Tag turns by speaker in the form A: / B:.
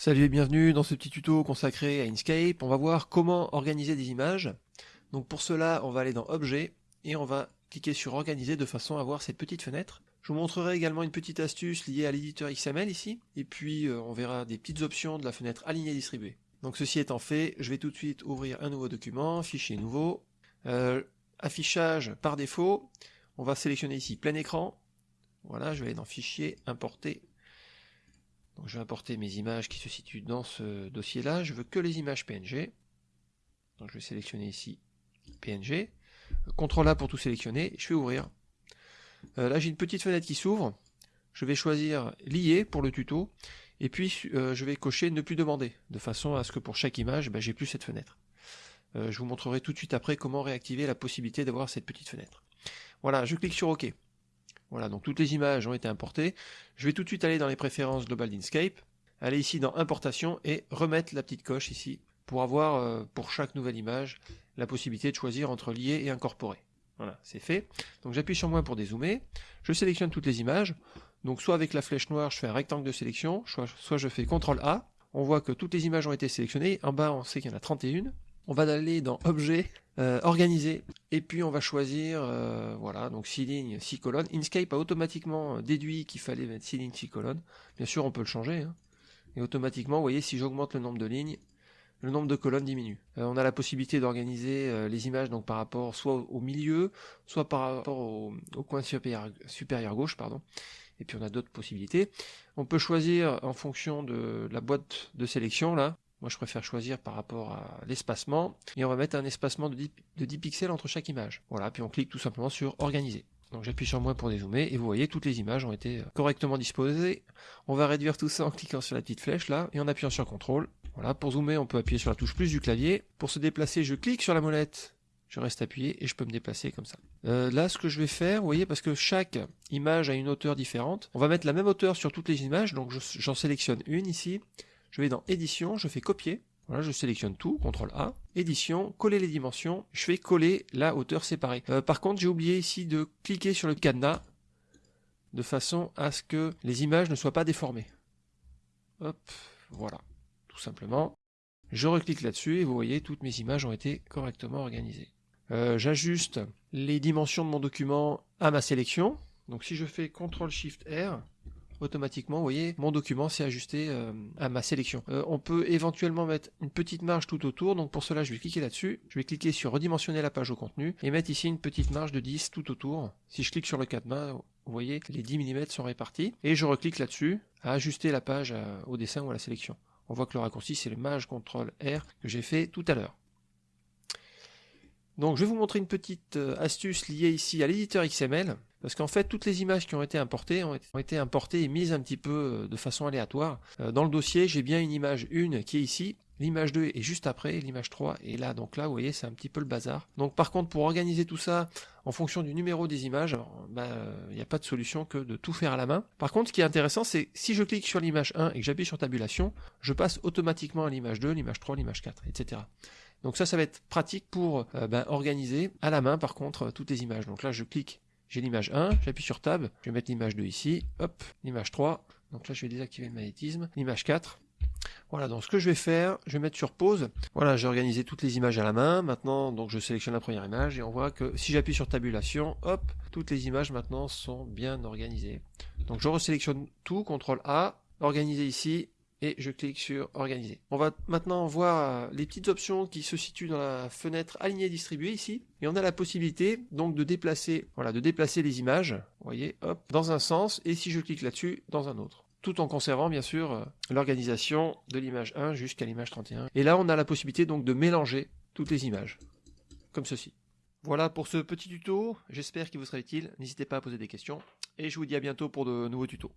A: Salut et bienvenue dans ce petit tuto consacré à Inkscape. On va voir comment organiser des images. Donc pour cela, on va aller dans Objet et on va cliquer sur Organiser de façon à voir cette petite fenêtre. Je vous montrerai également une petite astuce liée à l'éditeur XML ici. Et puis euh, on verra des petites options de la fenêtre Aligner distribuer. Donc ceci étant fait, je vais tout de suite ouvrir un nouveau document, Fichier nouveau, euh, affichage par défaut. On va sélectionner ici plein écran. Voilà, je vais aller dans Fichier, Importer je vais importer mes images qui se situent dans ce dossier-là. Je veux que les images PNG. Donc je vais sélectionner ici PNG. CTRL A pour tout sélectionner. Je vais ouvrir. Euh, là j'ai une petite fenêtre qui s'ouvre. Je vais choisir lier pour le tuto. Et puis euh, je vais cocher ne plus demander. De façon à ce que pour chaque image, ben, j'ai plus cette fenêtre. Euh, je vous montrerai tout de suite après comment réactiver la possibilité d'avoir cette petite fenêtre. Voilà, je clique sur OK. Voilà, donc toutes les images ont été importées. Je vais tout de suite aller dans les préférences globales d'Inkscape, aller ici dans Importation et remettre la petite coche ici pour avoir euh, pour chaque nouvelle image la possibilité de choisir entre lier et incorporer. Voilà, c'est fait. Donc j'appuie sur moins pour dézoomer. Je sélectionne toutes les images. Donc soit avec la flèche noire, je fais un rectangle de sélection, soit je fais CTRL A. On voit que toutes les images ont été sélectionnées. En bas, on sait qu'il y en a 31 on va aller dans Objet, euh, Organiser, et puis on va choisir, euh, voilà, donc 6 lignes, 6 colonnes. Inkscape a automatiquement déduit qu'il fallait mettre 6 lignes, 6 colonnes. Bien sûr, on peut le changer. Hein. Et automatiquement, vous voyez, si j'augmente le nombre de lignes, le nombre de colonnes diminue. Euh, on a la possibilité d'organiser les images donc par rapport soit au milieu, soit par rapport au, coin supérieur, gauche, pardon. Et puis on a d'autres possibilités. On peut choisir en fonction de la boîte de sélection là, moi, je préfère choisir par rapport à l'espacement. Et on va mettre un espacement de 10, pixels entre chaque image. Voilà, puis on clique tout simplement sur Organiser. Donc j'appuie sur moins pour dézoomer et vous voyez toutes les images ont été correctement disposées. On va réduire tout ça en cliquant sur la petite flèche là et en appuyant sur CTRL. Voilà, pour zoomer on peut appuyer sur la touche plus du clavier. Pour se déplacer je clique sur la molette, je reste appuyé et je peux me déplacer comme ça. Euh, là ce que je vais faire, vous voyez, parce que chaque image a une hauteur différente, on va mettre la même hauteur sur toutes les images, donc j'en sélectionne une ici, je vais dans édition, je fais copier. Voilà, je sélectionne tout, CTRL A, édition, coller les dimensions, je fais coller la hauteur séparée. Euh, par contre, j'ai oublié ici de cliquer sur le cadenas de façon à ce que les images ne soient pas déformées. Hop, voilà, tout simplement. Je reclique là-dessus et vous voyez, toutes mes images ont été correctement organisées. Euh, j'ajuste les dimensions de mon document à ma sélection. Donc si je fais CTRL SHIFT R, automatiquement, vous voyez, mon document s'est ajusté euh, à ma sélection. Euh, on peut éventuellement mettre une petite marge tout autour, donc pour cela je vais cliquer là-dessus, je vais cliquer sur redimensionner la page au contenu, et mettre ici une petite marge de 10 tout autour. Si je clique sur le cadenas, vous voyez, les 10 mm sont répartis, et je reclique là-dessus, à ajuster la page euh, au dessin ou à la sélection. On voit que le raccourci c'est le Maj CTRL R que j'ai fait tout à l'heure. Donc je vais vous montrer une petite astuce liée ici à l'éditeur XML. Parce qu'en fait, toutes les images qui ont été importées ont été importées et mises un petit peu euh, de façon aléatoire. Euh, dans le dossier, j'ai bien une image 1 qui est ici, L'image 2 est juste après, l'image 3 est là. Donc là, vous voyez, c'est un petit peu le bazar. Donc par contre, pour organiser tout ça en fonction du numéro des images, il ben, n'y a pas de solution que de tout faire à la main. Par contre, ce qui est intéressant, c'est si je clique sur l'image 1 et que j'appuie sur tabulation, je passe automatiquement à l'image 2, l'image 3, l'image 4, etc. Donc ça, ça va être pratique pour euh, ben, organiser à la main, par contre, toutes les images. Donc là, je clique j'ai l'image 1, j'appuie sur Tab, je vais mettre l'image 2 ici, hop, l'image 3, donc là je vais désactiver le magnétisme, l'image 4, voilà, donc ce que je vais faire, je vais mettre sur pause. Voilà, j'ai organisé toutes les images à la main. Maintenant, donc je sélectionne la première image et on voit que si j'appuie sur tabulation, hop, toutes les images maintenant sont bien organisées. Donc je resélectionne tout, CTRL A, organiser ici, et je clique sur organiser. On va maintenant voir euh, les petites options qui se situent dans la fenêtre aligner distribuer ici et on a la possibilité donc de déplacer voilà de déplacer les images, vous voyez, hop, dans un sens et si je clique là-dessus dans un autre tout en conservant bien sûr euh, l'organisation de l'image 1 jusqu'à l'image 31. Et là on a la possibilité donc de mélanger toutes les images comme ceci. Voilà pour ce petit tuto, j'espère qu'il vous sera utile, n'hésitez pas à poser des questions et je vous dis à bientôt pour de nouveaux tutos.